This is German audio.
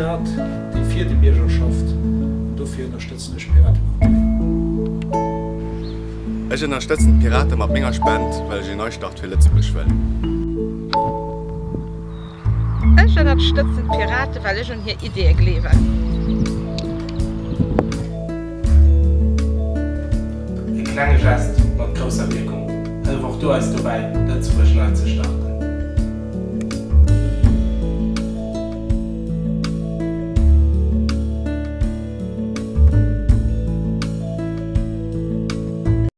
Stadt, die vierte Bürgerschaft dafür unterstützen Piraten Ich also unterstützen Piraten mit meiner Spende, weil sie Neustart will Ich also unterstütze Ech Piraten, weil ich schon hier Idee gelebe. Ein kleiner Gest mit großer Wirkung. Einfach du als dabei, dazu zu starten.